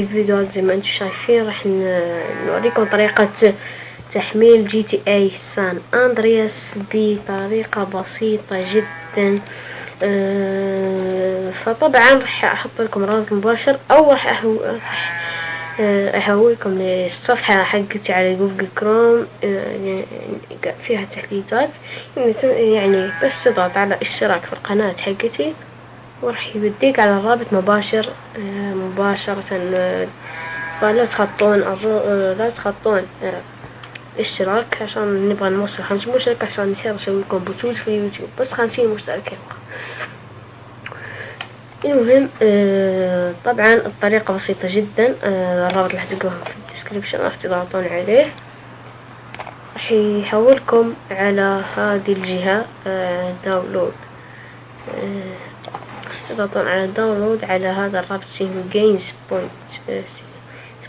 الفيديوهات زي ما أنتم شايفين راح نوريكم طريقة تحميل GTA San Andreas بطريقة بسيطة جدا. آه، فطبعا راح أحط لكم رابط مباشر أو راح آه، احولكم للصفحة حقتي على جوجل كروم آه، يعني فيها تحديثات يعني بس تضغط على اشتراك في القناة حقتي. وراح يوديك على الرابط مباشر مباشرة فلا تخطون لا تخطون اشتراك عشان نبغى نوصل خمسين مشترك عشان نصير نسوي لكم بثوث في اليوتيوب بس خمسين مشترك يبقى المهم آه طبعا الطريقة بسيطة جدا آه الرابط راح تلقوه في ال description راح تضغطون عليه. راح يحولكم على هذه الجهة آه download آه تضغطون على download على هذا الرابط single games point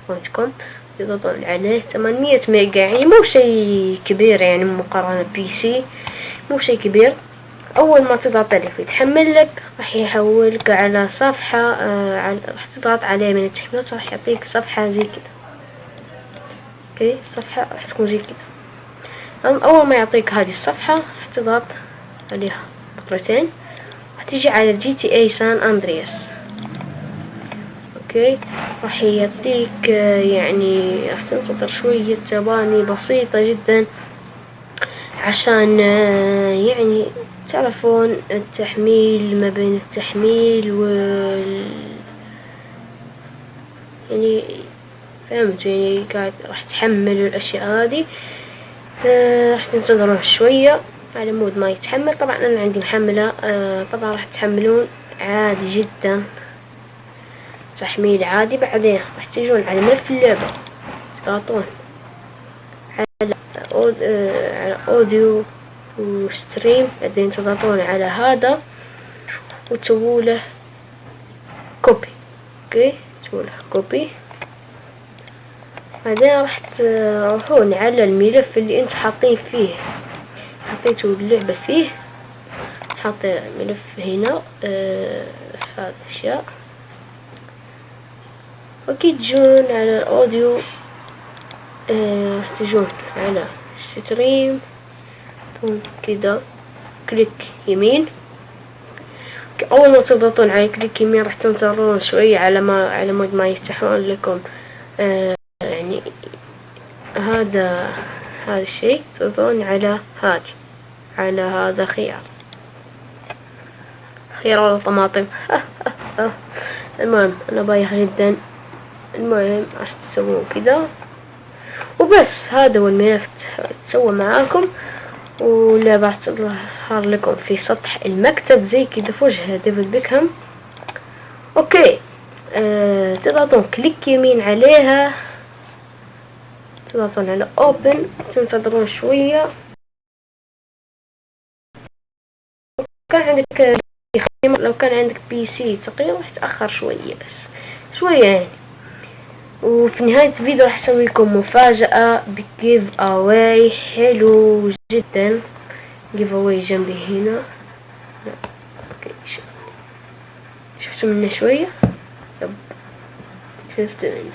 point com تضغطون عليه 800 ميجا. يعني مو شيء كبير يعني مقارنة PC مو شيء كبير. أول ما تضغط عليه يتحمل لك راح يحولك على صفحة آه راح تضغط عليه من التحميلات راح يعطيك صفحة زي كذا okay؟ صفحة راح تكون زي كذا أول ما يعطيك هذه الصفحة راح تضغط عليها مرتين. تيجي على GTA San Andreas. okay؟ راح يعطيك آه، يعني راح تنتظر شوية ثواني بسيطة جدا عشان آه، يعني تعرفون التحميل ما بين التحميل وال يعني فهمت؟ يعني قاعد راح تحمل الأشياء هذه. آه راح تنتظرون شوية. على مود ما يتحمل. طبعا أنا عندي محملة آه طبعا راح تحملون عادي جدا. تحميل عادي. بعدين راح تجون على ملف اللعبة. تضغطون على على audio و stream. بعدين تضغطون على هذا وتسووا له copy okay؟ تسووا له copy بعدين راح تروحون على الملف اللي أنتم حاطين فيه. حطيتوا اللعبة فيه. حاط ملف هنا آه هذا الأشياء. واكيد تجون على ال audio آه تجون على stream كذا click يمين. أول ما تضغطون على click يمين راح تنتظرون شوية على ما على مود ما يفتحون لكم. آه يعني هذا هذا الشيء تضغطون على هذه على هذا خيار. خيار الطماطم المهم أنا بايخ جدا. المهم راح تسوون كذا. وبس هذا هو الملف تسوى معاكم. واللعبة راح تظهر لكم في سطح المكتب زي كذا في وجه ديفيد بيكهام. okay. آه تضغطون click يمين عليها. تضغطون على open تنتظرون شوية. كان عندك لو كان عندك PC تقريبا راح تأخر شوية بس. شوية يعني. وفي نهاية الفيديو راح أسوي لكم مفاجأة ب giveaway حلو جدا. giveaway جنبي هنا. شفتوا منه شوية؟ يب. شفت منه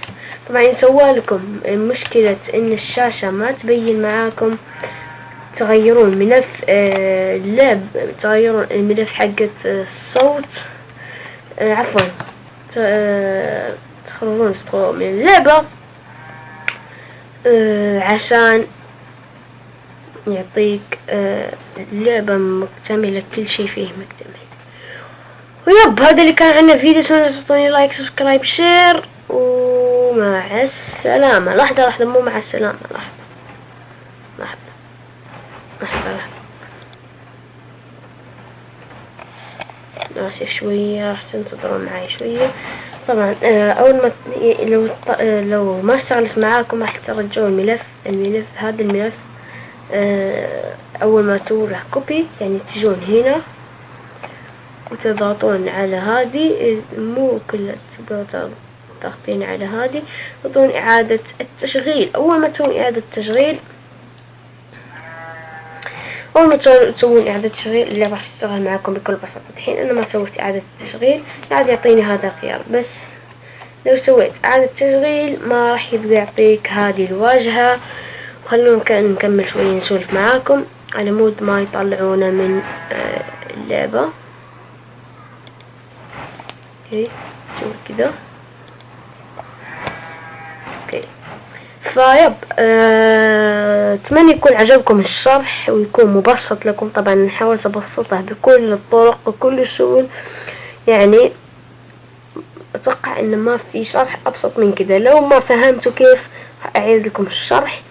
طبعا يسوى لكم مشكلة إن الشاشة ما تبين معاكم تغيرون ملف آه، اللاب تغيرون الملف حقة الصوت آه، عفوا آه، تخرجون من اللعبة آه عشان يعطيك آه لعبة مكتملة كل شيء فيه مكتمل. و yep هذا اللي كان عندنا فيديو. سنة تعطوني like subscribe share. ومع السلامة. لحظة لحظة مو مع السلامة لحظة. لحظة. لحظة لحظة. آسف شوية راح تنتظرون معي شوية. طبعا آه، أول ما لو آه، لو ما اشتغلت معاكم راح ترجعون الملف الملف هذا الملف آه، أول ما تسوون له copy يعني تجون هنا وتضغطون على هذه. مو كلها تضغطين على هذه. تضغطون إعادة التشغيل. أول ما تسوون إعادة تشغيل أول ما تسوون إعادة تشغيل اللي راح تشتغل معكم بكل بساطة. الحين أنا ما سويت إعادة تشغيل قاعد يعطيني هذا الخيار. بس لو سويت إعادة تشغيل ما راح يبقى يعطيك هذه الواجهة. خلونا نكمل شوي نسولف معاكم. على مود ما يطلعونا من آه، اللعبة. okay شوف كذا. okay ف yep أه... أتمنى يكون عجبكم الشرح ويكون مبسط لكم. طبعا نحاول ابسطه بكل الطرق وكل السبل يعني أتوقع إن ما في شرح أبسط من كذا. لو ما فهمتوا كيف أعيد لكم الشرح.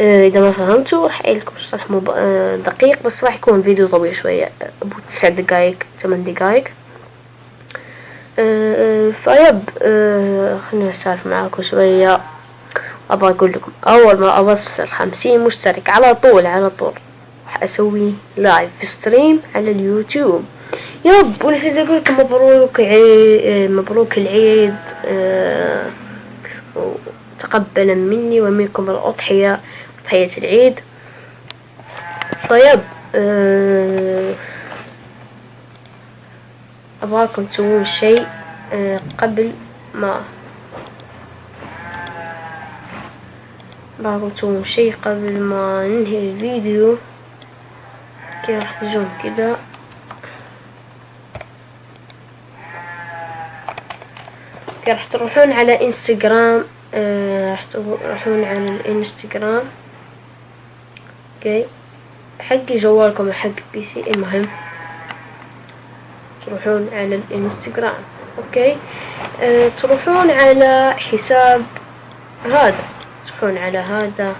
أه إذا ما فهمتوا راح اعيد لكم الشرح مب... أه دقيق بس راح يكون فيديو طويل شوية. أبو تسع دقايق ثمان دقايق. أه ف yep خليني اسولف معاكم شوية. أبغى أقول لكم أول ما أوصل خمسين مشترك على طول على طول. راح أسوي live stream على اليوتيوب. yep ونسيت أقول لكم مبروك عيد مبروك العيد أه تقبلا مني ومنكم الأضحية أضحية العيد. طيب أه أبغاكم تسوون شيء أه قبل ما تسوون شيء قبل ما ننهي الفيديو. كيف راح تجون كذا راح تروحون على إنستغرام آه راح تروحون على الإنستغرام. okay. حق جوالكم حق PC المهم. تروحون على الإنستغرام. okay. آه تروحون على حساب هذا. تروحون على هذا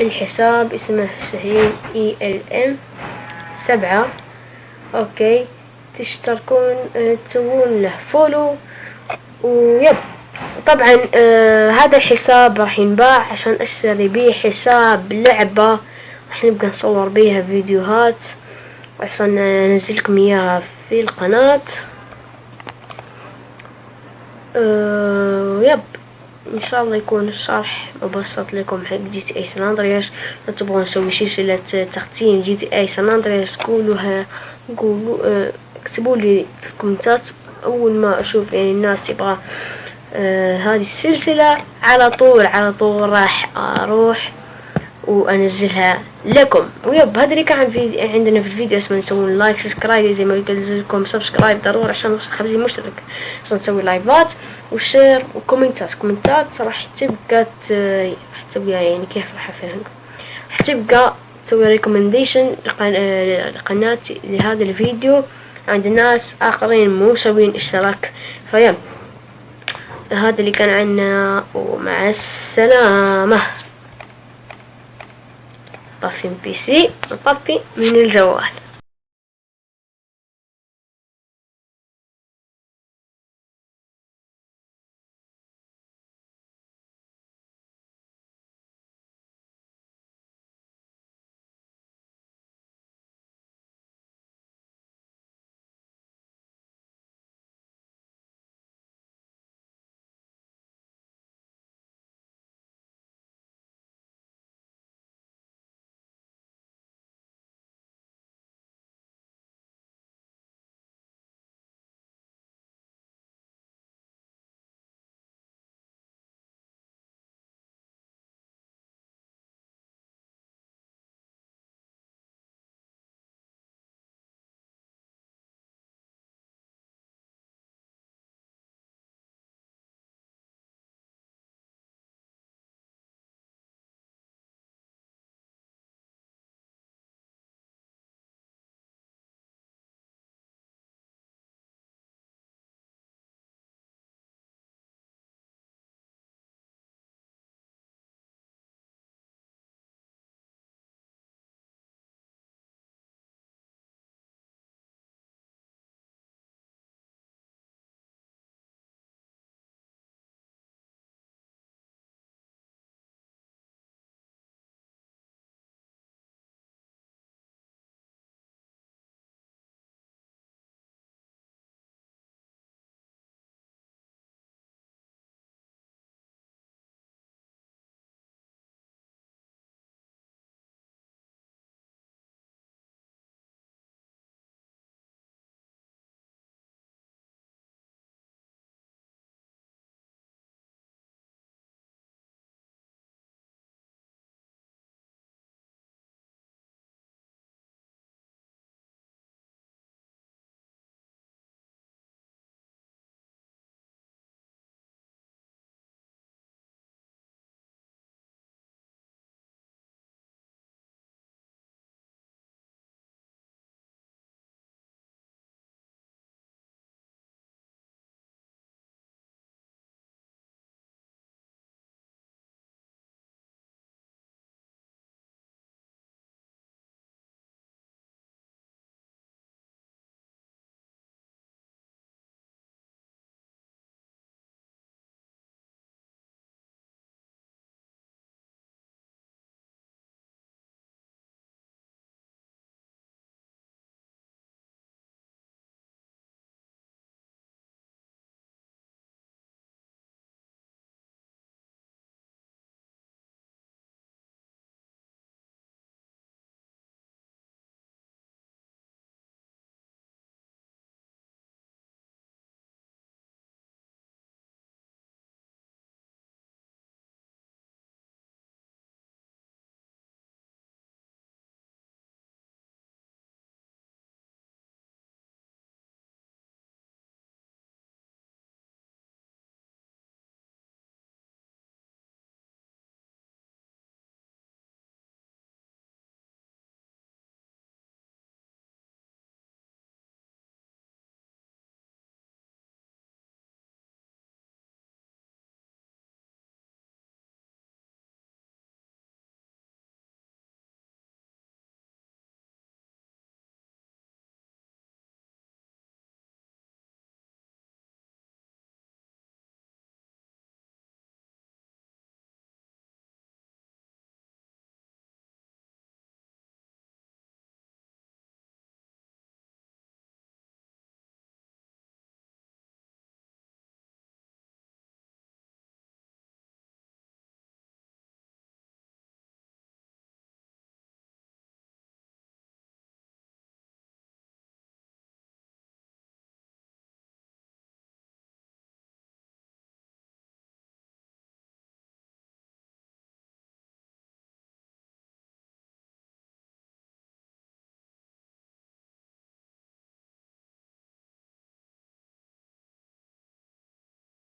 الحساب اسمه شاهين ALM سبعة. okay. تشتركون آه تسوون له follow. و yep. طبعا آه هذا الحساب راح ينباع عشان أشتري بيه حساب لعبة. راح نبقى نصور بيها فيديوهات. عشان انزلكم إياها في القناة. آه yep إن شاء الله يكون الشرح مبسط لكم. حق GTA San Andreas تبغون نسوي سلسلة تختيم GTA San Andreas قولوها قولوا آه اكتبوا لي في ال commentات. أول ما أشوف يعني الناس تبغى آه هذه السلسلة على طول على طول راح أروح. وأنزلها لكم. و yep هذا اللي كان في عندنا في الفيديو اسمه نسوون like subscribe. زي ما قلت لكم subscribe ضروري عشان نوصل خمسين مشترك. عشان نسوي لايفات وشير وكومنتات. commentات راح تبقى راح تبقى يعني كيف راح افهمكم راح تبقى تسوي recommendation لقناتي لهذا الفيديو. عند ناس آخرين مو مسوين اشتراك. فيا هذا اللي كان عنا ومع السلامة. طفي PC وطفي من الجوال